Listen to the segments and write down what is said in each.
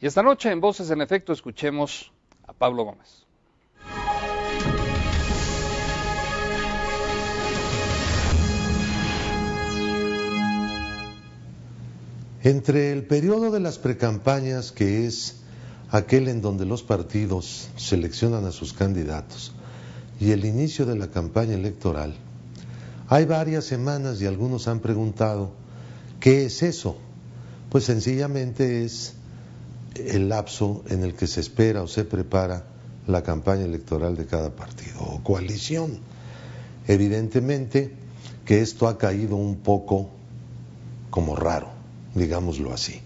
Y esta noche en Voces en Efecto escuchemos a Pablo Gómez. Entre el periodo de las precampañas, que es aquel en donde los partidos seleccionan a sus candidatos, y el inicio de la campaña electoral, hay varias semanas y algunos han preguntado, ¿qué es eso? Pues sencillamente es el lapso en el que se espera o se prepara la campaña electoral de cada partido o coalición. Evidentemente que esto ha caído un poco como raro digámoslo así.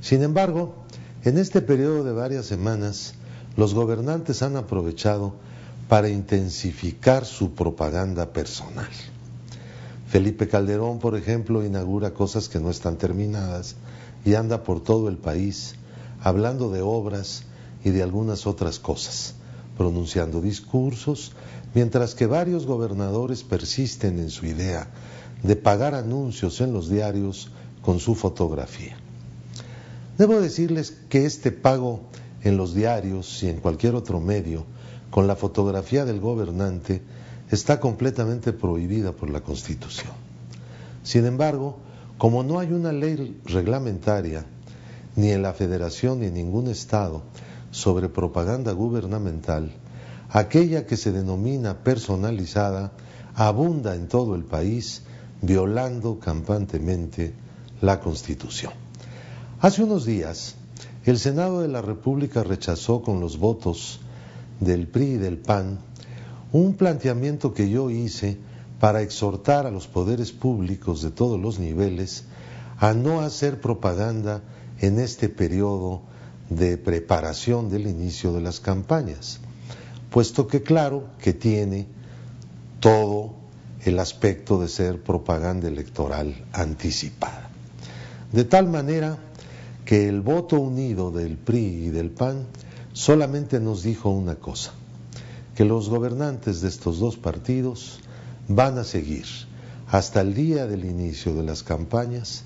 Sin embargo, en este periodo de varias semanas, los gobernantes han aprovechado para intensificar su propaganda personal. Felipe Calderón, por ejemplo, inaugura cosas que no están terminadas y anda por todo el país hablando de obras y de algunas otras cosas, pronunciando discursos, mientras que varios gobernadores persisten en su idea de pagar anuncios en los diarios con su fotografía. Debo decirles que este pago en los diarios y en cualquier otro medio con la fotografía del gobernante está completamente prohibida por la Constitución. Sin embargo, como no hay una ley reglamentaria, ni en la Federación ni en ningún Estado, sobre propaganda gubernamental, aquella que se denomina personalizada abunda en todo el país, violando campantemente la Constitución. Hace unos días, el Senado de la República rechazó con los votos del PRI y del PAN un planteamiento que yo hice para exhortar a los poderes públicos de todos los niveles a no hacer propaganda en este periodo de preparación del inicio de las campañas, puesto que claro que tiene todo el aspecto de ser propaganda electoral anticipada. De tal manera que el voto unido del PRI y del PAN solamente nos dijo una cosa, que los gobernantes de estos dos partidos van a seguir hasta el día del inicio de las campañas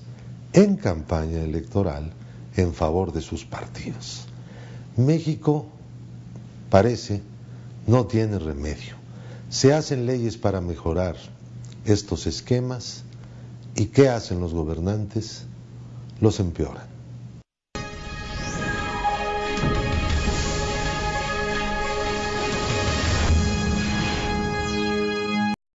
en campaña electoral en favor de sus partidos. México parece no tiene remedio. Se hacen leyes para mejorar estos esquemas y ¿qué hacen los gobernantes? los empeoran.